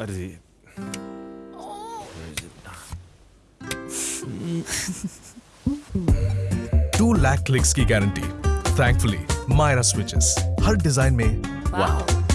अरे। Two lakh clicks की guarantee thankfully Myra switches हर डिज़ाइन में वाह